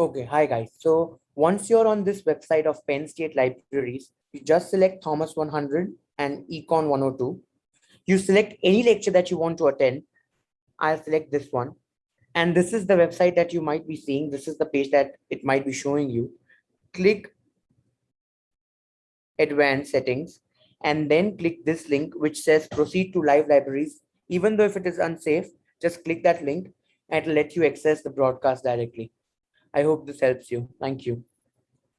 Okay, hi guys. So once you're on this website of Penn State Libraries, you just select Thomas 100 and Econ 102. You select any lecture that you want to attend. I'll select this one. And this is the website that you might be seeing. This is the page that it might be showing you. Click advanced settings and then click this link which says proceed to live libraries. Even though if it is unsafe, just click that link and it'll let you access the broadcast directly. I hope this helps you. Thank you.